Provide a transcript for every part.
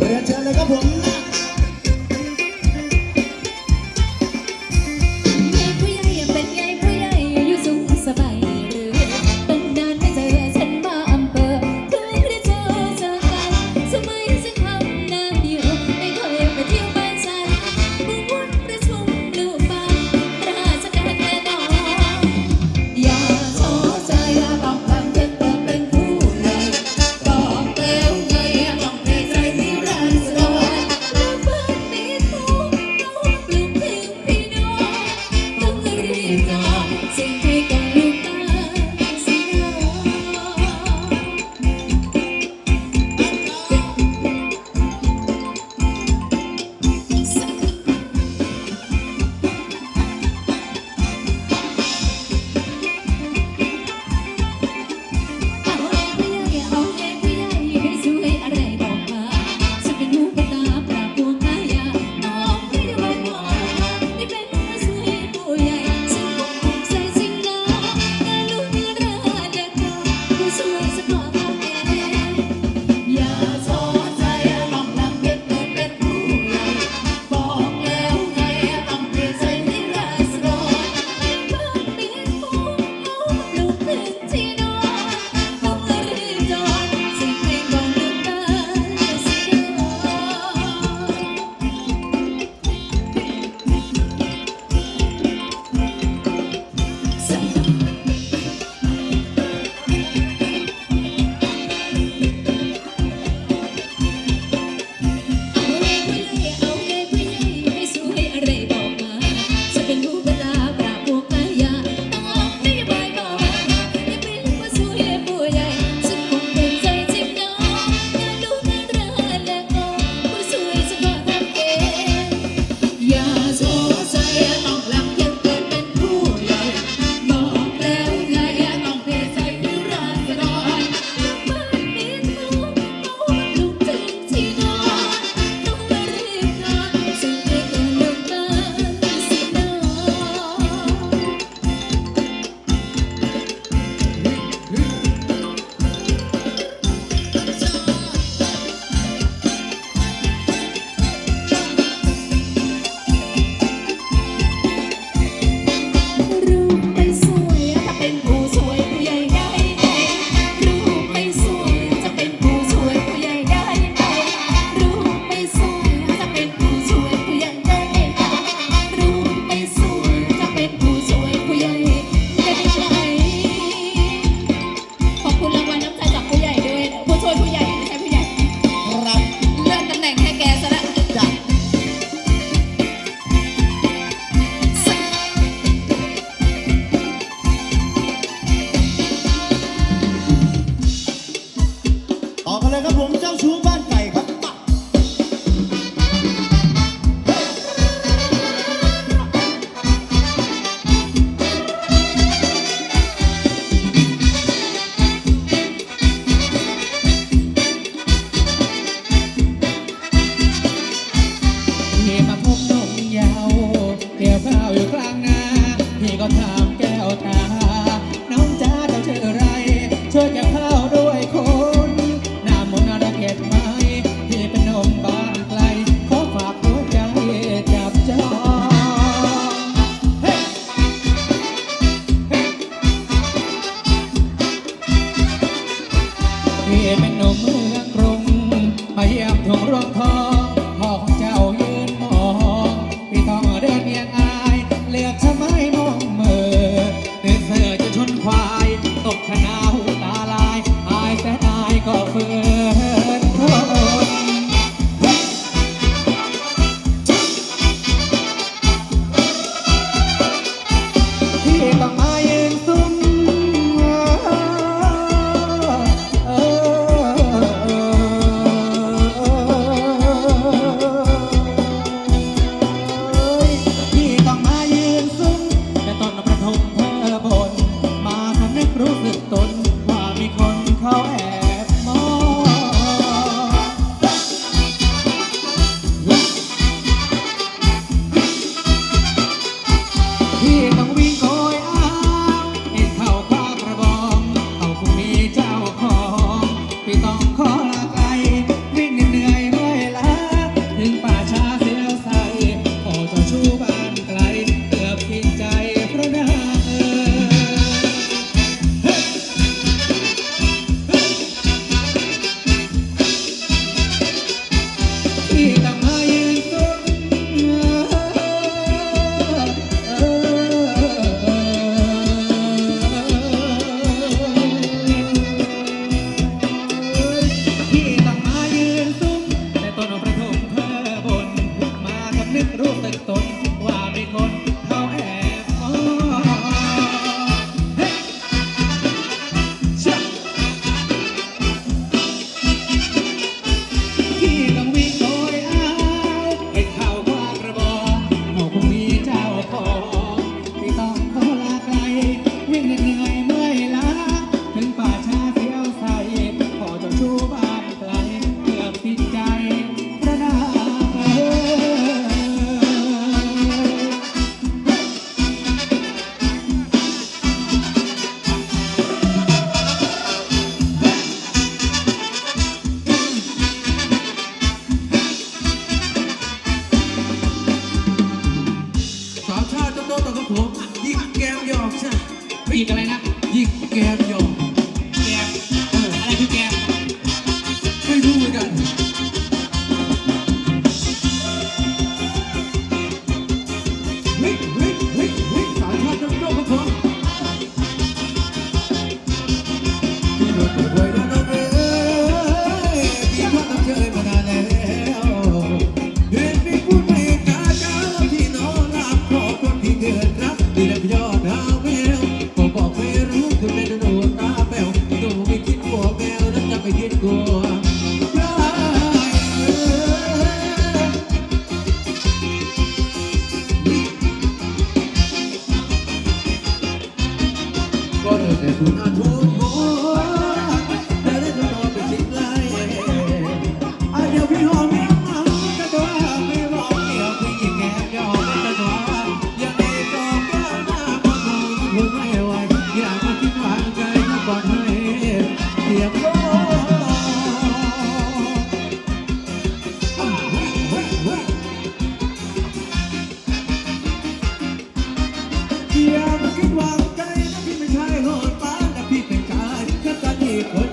เรียนเชิญเลยครับผมนะ those who พี่ แ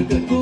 านเ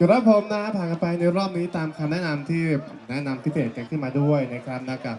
จุดรับผมนะผ่านกันไปในรอบนี้ตามคำแนะนำที่แนะนำพิเศษกันขึ้นมาด้วยนะครับนะครับ